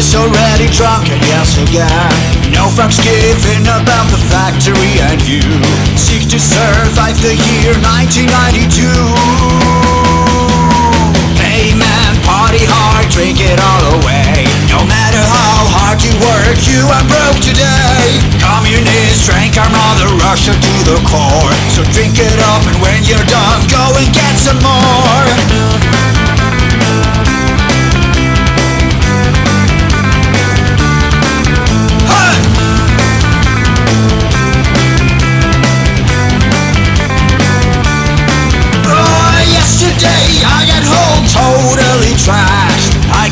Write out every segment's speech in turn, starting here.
is already drunk and yes again No fucks given about the factory and you. Seek to survive the year 1992 Hey man, party hard, drink it all away. No matter how hard you work, you are broke today. Communists drank our mother Russia to the core. So drink it up and when you're done, go and get some more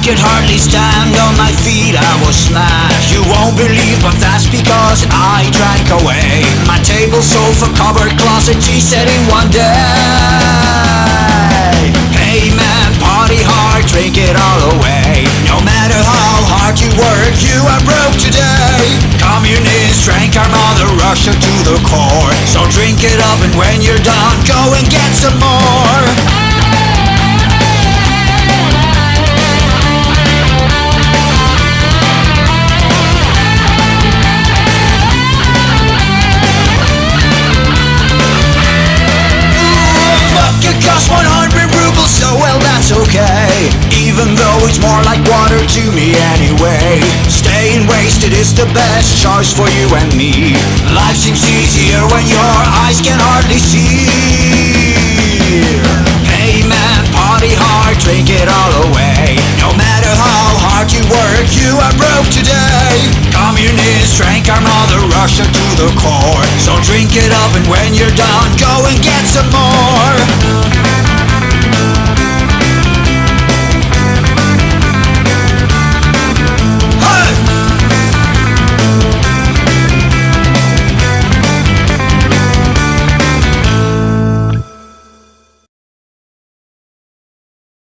could hardly stand on my feet, I was smashed. You won't believe, but that's because I drank away My table, sofa, cupboard, closet, tea set in one day. Hey man, party hard, drink it all away. No matter how hard you work, you are broke today. Communists drank our mother Russia to the core. So drink it up and when you're done, go and get some more it's more like water to me anyway. Staying wasted is the best choice for you and me. Life seems easier when your eyes can hardly see. Hey man, party hard, drink it all away. No matter how hard you work, you are broke today. Communists drank our mother Russia to the core. So drink it up and when you're done, go and get some more